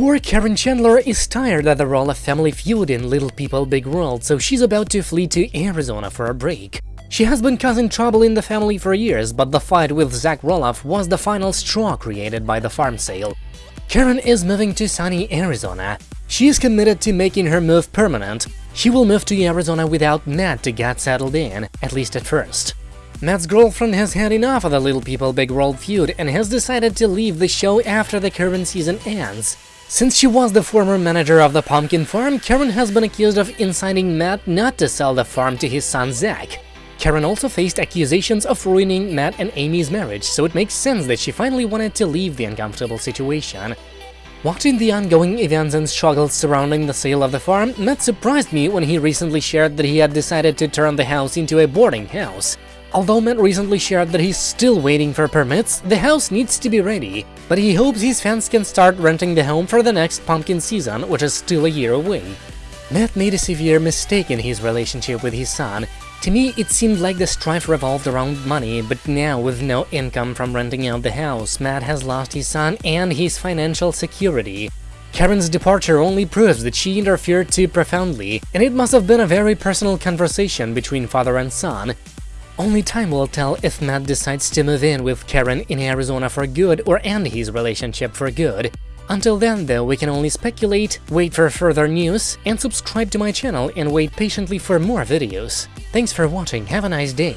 Poor Caryn Chandler is tired of the role of Family Feud in Little People Big World, so she's about to flee to Arizona for a break. She has been causing trouble in the family for years, but the fight with Zach Roloff was the final straw created by the farm sale. Caryn is moving to sunny Arizona. She is committed to making her move permanent. She will move to Arizona without Matt to get settled in, at least at first. Matt's girlfriend has had enough of the Little People Big World feud and has decided to leave the show after the current season ends. Since she was the former manager of the pumpkin farm, Caryn has been accused of inciting Matt not to sell the farm to his son Zach. Caryn also faced accusations of ruining Matt and Amy's marriage, so it makes sense that she finally wanted to leave the uncomfortable situation. Watching the ongoing events and struggles surrounding the sale of the farm, Matt surprised me when he recently shared that he had decided to turn the house into a boarding house. Although Matt recently shared that he's still waiting for permits, the house needs to be ready, but he hopes his fans can start renting the home for the next pumpkin season, which is still a year away. Matt made a severe mistake in his relationship with his son, to me, it seemed like the strife revolved around money, but now with no income from renting out the house, Matt has lost his son and his financial security. Caryn's departure only proves that she interfered too profoundly, and it must have been a very personal conversation between father and son. Only time will tell if Matt decides to move in with Caryn in Arizona for good or end his relationship for good. Until then, though, we can only speculate, wait for further news, and subscribe to my channel and wait patiently for more videos. Thanks for watching, have a nice day!